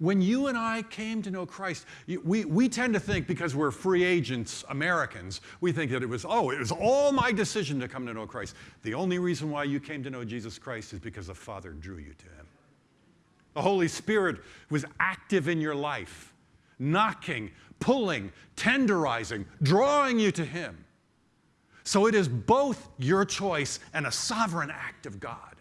When you and I came to know Christ, we, we tend to think because we're free agents, Americans, we think that it was, oh, it was all my decision to come to know Christ. The only reason why you came to know Jesus Christ is because the Father drew you to Him. The Holy Spirit was active in your life, knocking, pulling, tenderizing, drawing you to Him. So it is both your choice and a sovereign act of God.